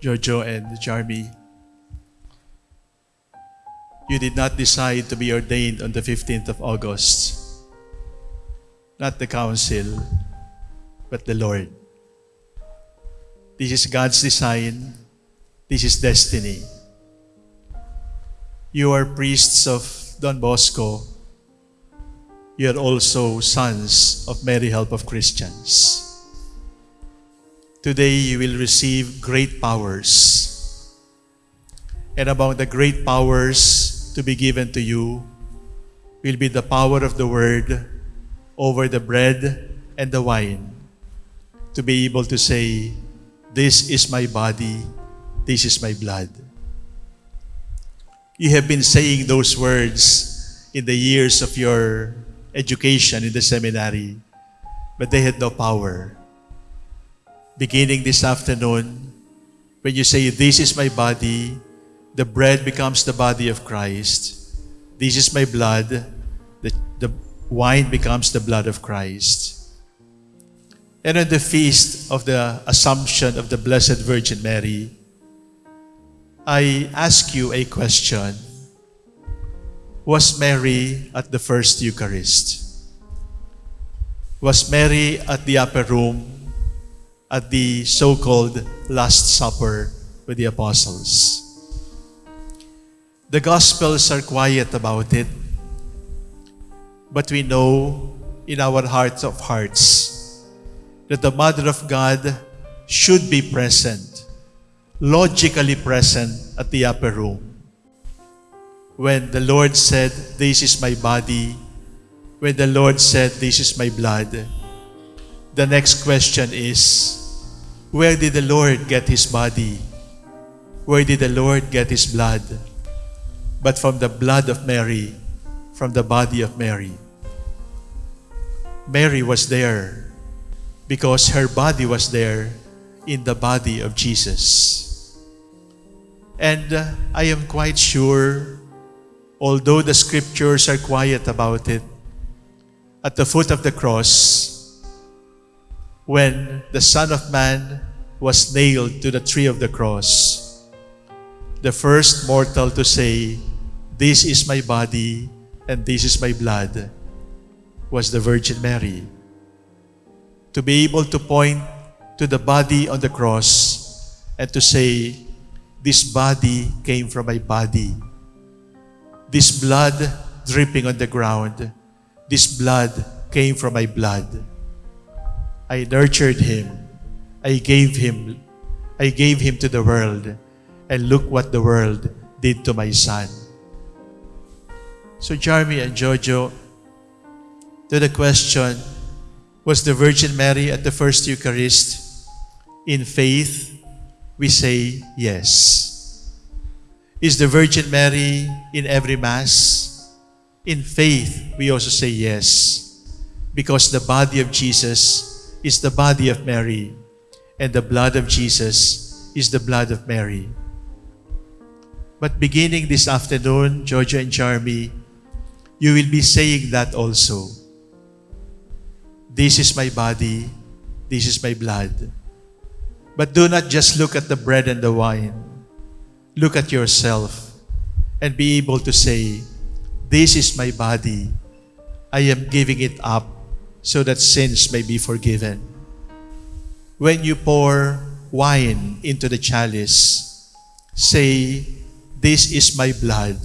Jojo and Jarmy, you did not decide to be ordained on the 15th of August. Not the council, but the Lord. This is God's design. This is destiny. You are priests of Don Bosco. You are also sons of Mary Help of Christians. Today you will receive great powers. And among the great powers to be given to you will be the power of the word over the bread and the wine to be able to say, This is my body, this is my blood. You have been saying those words in the years of your education in the seminary, but they had no power. Beginning this afternoon, when you say, This is my body, the bread becomes the body of Christ. This is my blood, the, the wine becomes the blood of Christ. And on the feast of the Assumption of the Blessed Virgin Mary, I ask you a question. Was Mary at the first Eucharist? Was Mary at the upper room at the so-called Last Supper with the apostles? The Gospels are quiet about it, but we know in our hearts of hearts that the Mother of God should be present, logically present at the upper room. When the Lord said, This is my body, when the Lord said, This is my blood, the next question is, Where did the Lord get his body? Where did the Lord get his blood? But from the blood of Mary, from the body of Mary. Mary was there because her body was there in the body of Jesus. And uh, I am quite sure, although the scriptures are quiet about it, at the foot of the cross, when the Son of Man was nailed to the tree of the cross, the first mortal to say, This is my body and this is my blood, was the Virgin Mary. To be able to point to the body on the cross and to say, This body came from my body. This blood dripping on the ground, this blood came from my blood. I nurtured him. I gave him. I gave him to the world. And look what the world did to my son. So Jeremy and Jojo, to the question, was the Virgin Mary at the first Eucharist? In faith, we say yes. Is the Virgin Mary in every Mass? In faith, we also say yes. Because the body of Jesus is the body of Mary, and the blood of Jesus is the blood of Mary. But beginning this afternoon, Jojo and Jeremy, you will be saying that also. This is my body, this is my blood. But do not just look at the bread and the wine. Look at yourself and be able to say, This is my body. I am giving it up so that sins may be forgiven. When you pour wine into the chalice, say, This is my blood.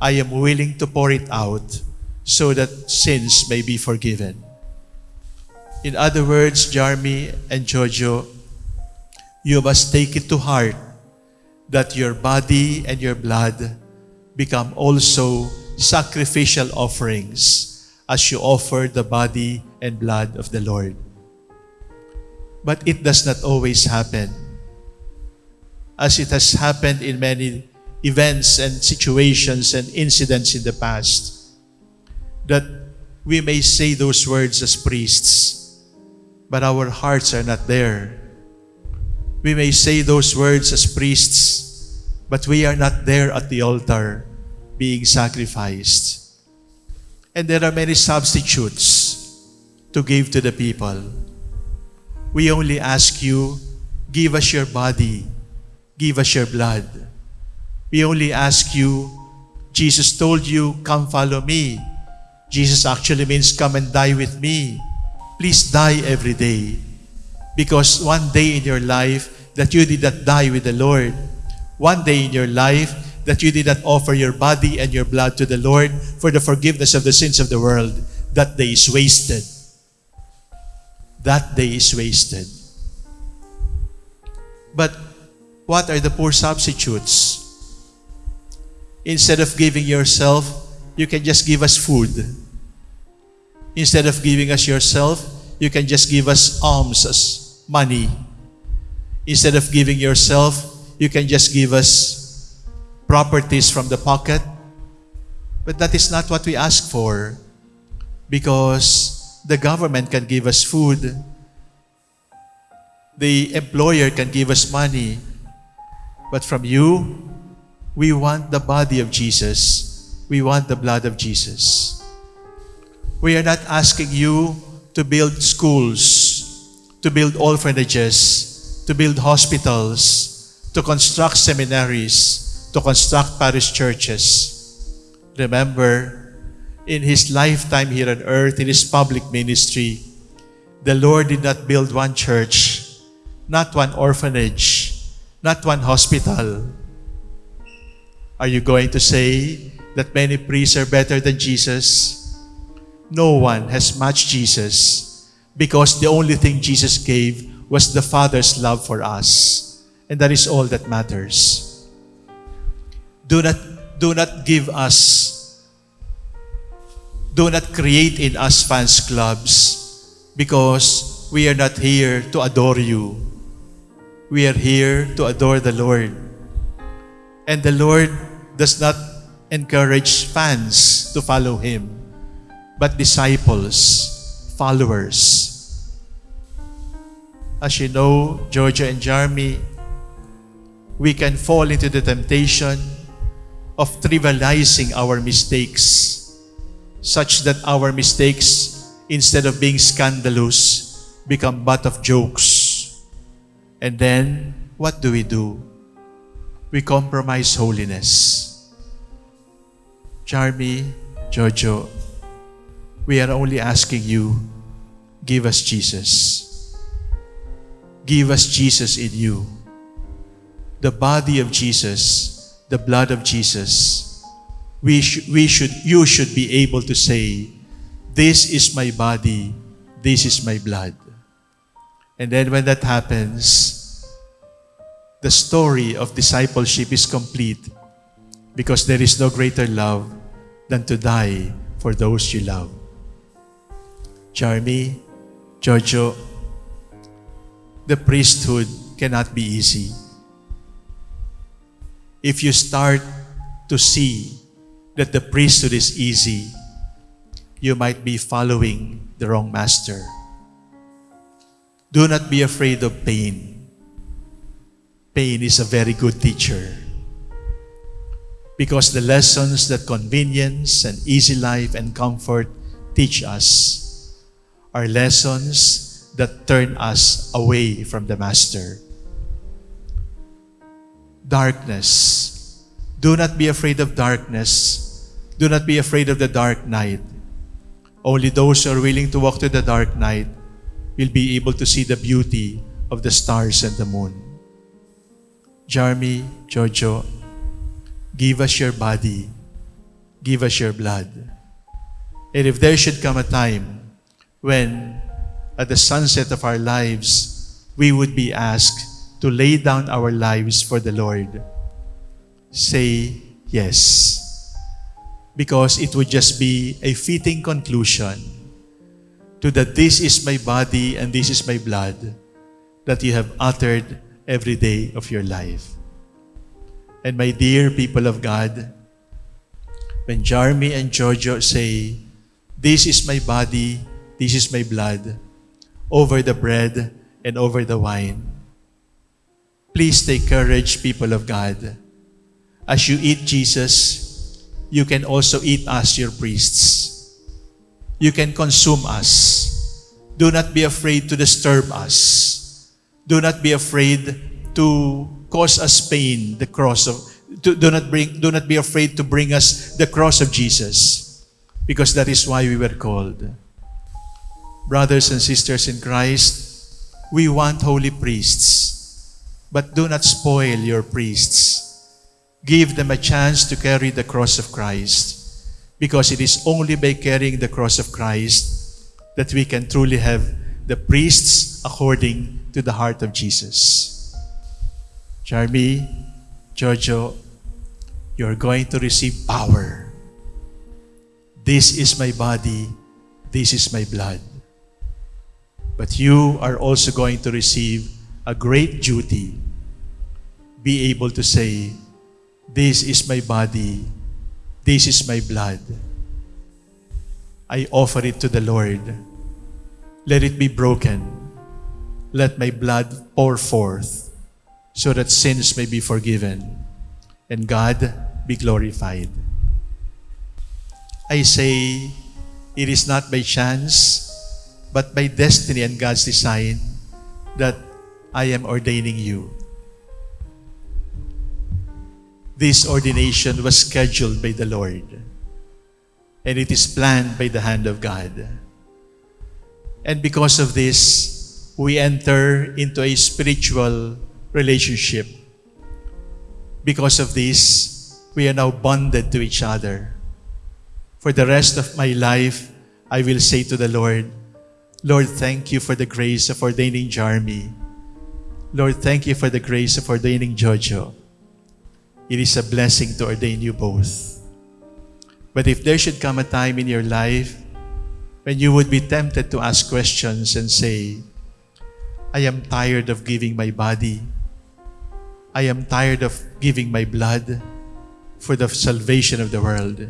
I am willing to pour it out so that sins may be forgiven. In other words, Jarmy and Jojo, you must take it to heart that your body and your blood become also sacrificial offerings as you offer the body and blood of the Lord. But it does not always happen. As it has happened in many events and situations and incidents in the past, that we may say those words as priests, but our hearts are not there. We may say those words as priests, but we are not there at the altar being sacrificed. And there are many substitutes to give to the people. We only ask you, give us your body, give us your blood. We only ask you, Jesus told you, come follow me. Jesus actually means come and die with me. Please die every day. Because one day in your life that you did not die with the Lord, one day in your life that you did not offer your body and your blood to the Lord for the forgiveness of the sins of the world, that day is wasted. That day is wasted. But what are the poor substitutes? Instead of giving yourself, you can just give us food. Instead of giving us yourself, you can just give us alms as money. Instead of giving yourself, you can just give us properties from the pocket. But that is not what we ask for because the government can give us food. The employer can give us money. But from you, we want the body of Jesus. We want the blood of Jesus. We are not asking you to build schools, to build orphanages, to build hospitals, to construct seminaries, to construct parish churches. Remember, in his lifetime here on earth, in his public ministry, the Lord did not build one church, not one orphanage, not one hospital, are you going to say that many priests are better than Jesus? No one has matched Jesus because the only thing Jesus gave was the Father's love for us. And that is all that matters. Do not, do not give us, do not create in us fans clubs because we are not here to adore you. We are here to adore the Lord. And the Lord does not encourage fans to follow him, but disciples, followers. As you know, Jojo and Jeremy, we can fall into the temptation of trivializing our mistakes, such that our mistakes, instead of being scandalous, become butt of jokes. And then, what do we do? We compromise holiness. Jarmy, Jojo, we are only asking you, give us Jesus. Give us Jesus in you. The body of Jesus, the blood of Jesus. We, sh- we should, you should be able to say, this is my body, this is my blood. And then when that happens, the story of discipleship is complete because there is no greater love than to die for those you love. Jeremy, Jojo, the priesthood cannot be easy. If you start to see that the priesthood is easy, you might be following the wrong master. Do not be afraid of pain. Pain is a very good teacher. Because the lessons that convenience and easy life and comfort teach us are lessons that turn us away from the Master. Darkness. Do not be afraid of darkness. Do not be afraid of the dark night. Only those who are willing to walk through the dark night will be able to see the beauty of the stars and the moon. Jeremy, Jojo, Give us your body. Give us your blood. And if there should come a time when, at the sunset of our lives, we would be asked to lay down our lives for the Lord, say yes. Because it would just be a fitting conclusion to that this is my body and this is my blood that you have uttered every day of your life. And my dear people of God, when Jeremy and Jojo say, This is my body, this is my blood, over the bread and over the wine, please take courage, people of God. As you eat Jesus, you can also eat us, your priests. You can consume us. Do not be afraid to disturb us. Do not be afraid to cause us pain, the cross of do, do not bring do not be afraid to bring us the cross of Jesus because that is why we were called. Brothers and sisters in Christ, we want holy priests, but do not spoil your priests. Give them a chance to carry the cross of Christ because it is only by carrying the cross of Christ that we can truly have the priests according to the heart of Jesus. Jarmy, Jojo, you're going to receive power. This is my body, this is my blood. But you are also going to receive a great duty. Be able to say, This is my body, this is my blood. I offer it to the Lord. Let it be broken. Let my blood pour forth so that sins may be forgiven and God be glorified. I say, it is not by chance, but by destiny and God's design that I am ordaining you. This ordination was scheduled by the Lord, and it is planned by the hand of God. And because of this, we enter into a spiritual relationship. Because of this, we are now bonded to each other. For the rest of my life, I will say to the Lord, Lord, thank you for the grace of ordaining Jarmy. Lord, thank you for the grace of ordaining Jojo. It is a blessing to ordain you both. But if there should come a time in your life when you would be tempted to ask questions and say, I am tired of giving my body. I am tired of giving my blood for the salvation of the world.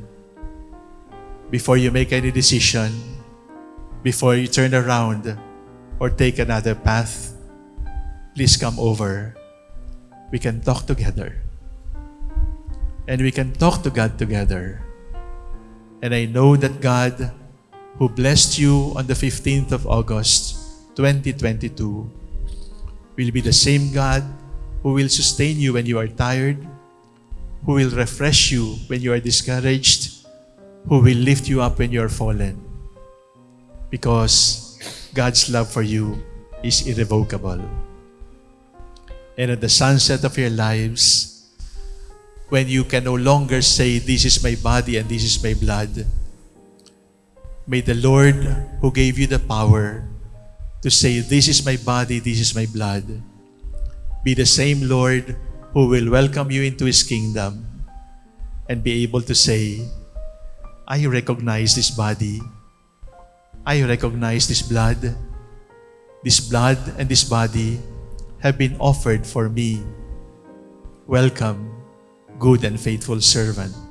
Before you make any decision, before you turn around or take another path, please come over. We can talk together. And we can talk to God together. And I know that God, who blessed you on the 15th of August, 2022, will be the same God who will sustain you when you are tired, who will refresh you when you are discouraged, who will lift you up when you are fallen. Because God's love for you is irrevocable. And at the sunset of your lives, when you can no longer say, This is my body and this is my blood, may the Lord who gave you the power to say, This is my body, this is my blood, be the same Lord who will welcome you into His kingdom and be able to say, I recognize this body. I recognize this blood. This blood and this body have been offered for me. Welcome, good and faithful servant.